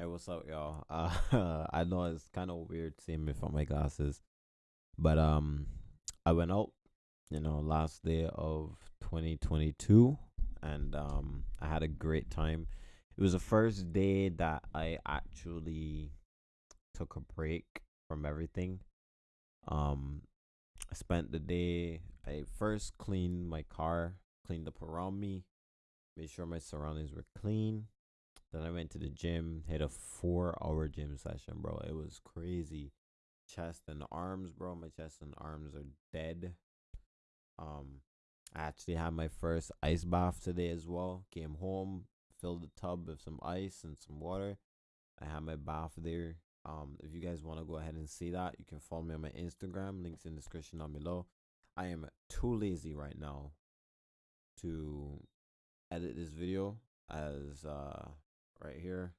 Hey, what's up, y'all? Uh, I know it's kind of weird seeing me from my glasses, but um, I went out, you know, last day of 2022, and um, I had a great time. It was the first day that I actually took a break from everything. Um, I spent the day. I first cleaned my car, cleaned up around me, made sure my surroundings were clean. Then I went to the gym, had a four hour gym session, bro. It was crazy. Chest and arms, bro. My chest and arms are dead. Um, I actually had my first ice bath today as well. Came home, filled the tub with some ice and some water. I had my bath there. Um, if you guys want to go ahead and see that, you can follow me on my Instagram. Links in the description down below. I am too lazy right now to edit this video as uh right here.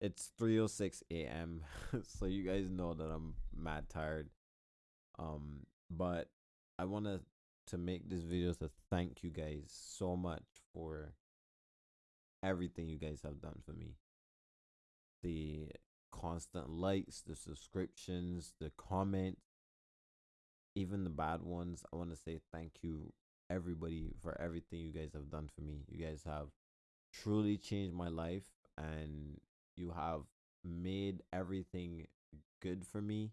It's 3:06 a.m. so you guys know that I'm mad tired. Um but I want to to make this video to thank you guys so much for everything you guys have done for me. The constant likes, the subscriptions, the comments, even the bad ones. I want to say thank you everybody for everything you guys have done for me. You guys have truly changed my life and you have made everything good for me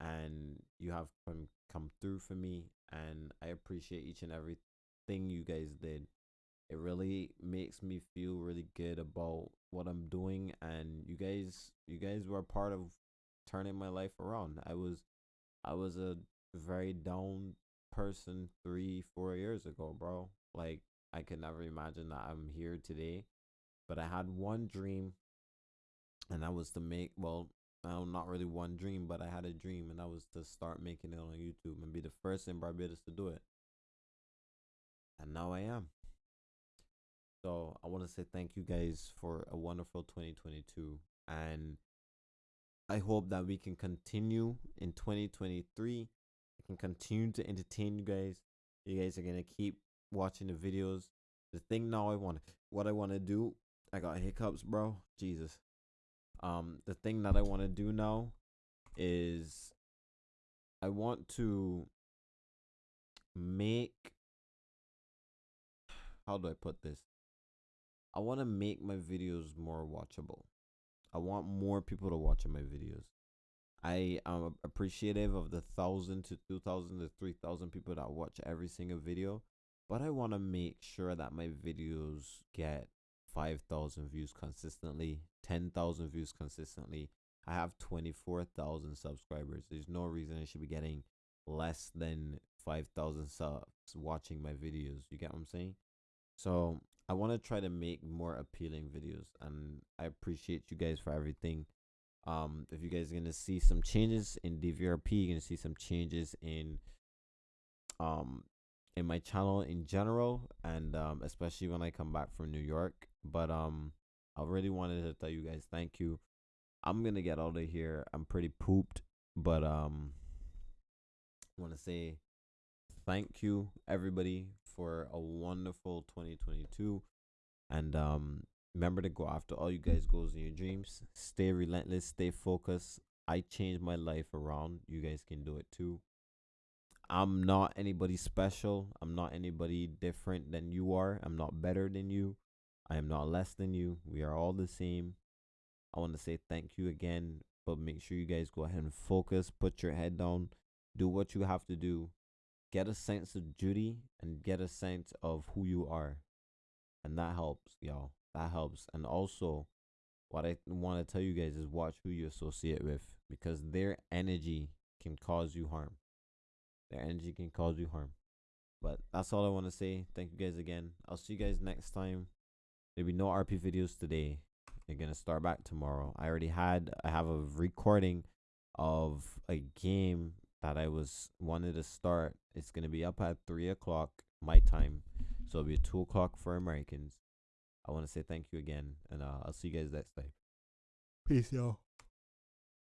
and you have come come through for me and I appreciate each and every thing you guys did. It really makes me feel really good about what I'm doing and you guys you guys were part of turning my life around. I was I was a very down person 3 4 years ago, bro. Like I could never imagine that I'm here today. But I had one dream, and that was to make, well, no, not really one dream, but I had a dream, and that was to start making it on YouTube and be the first in Barbados to do it. And now I am. So I want to say thank you guys for a wonderful 2022. And I hope that we can continue in 2023. I can continue to entertain you guys. You guys are going to keep watching the videos. The thing now I want what I want to do, I got hiccups, bro. Jesus. Um the thing that I want to do now is I want to make how do I put this? I want to make my videos more watchable. I want more people to watch my videos. I am appreciative of the thousand to two thousand to three thousand people that watch every single video but I want to make sure that my videos get 5,000 views consistently, 10,000 views consistently. I have 24,000 subscribers. There's no reason I should be getting less than 5,000 subs watching my videos. You get what I'm saying? So I want to try to make more appealing videos and I appreciate you guys for everything. Um, if you guys are going to see some changes in DVRP, you're going to see some changes in um in my channel in general and um, especially when I come back from New York. But um I really wanted to tell you guys thank you. I'm gonna get out of here. I'm pretty pooped, but um I wanna say thank you everybody for a wonderful 2022 and um remember to go after all you guys goals in your dreams stay relentless stay focused i changed my life around you guys can do it too I'm not anybody special. I'm not anybody different than you are. I'm not better than you. I am not less than you. We are all the same. I want to say thank you again, but make sure you guys go ahead and focus, put your head down, do what you have to do. Get a sense of duty and get a sense of who you are. And that helps, y'all. That helps. And also, what I want to tell you guys is watch who you associate with because their energy can cause you harm. Their energy can cause you harm. But that's all I want to say. Thank you guys again. I'll see you guys next time. There'll be no RP videos today. They're gonna start back tomorrow. I already had I have a recording of a game that I was wanted to start. It's gonna be up at three o'clock my time. So it'll be two o'clock for Americans. I want to say thank you again, and uh, I'll see you guys next time. Peace, y'all.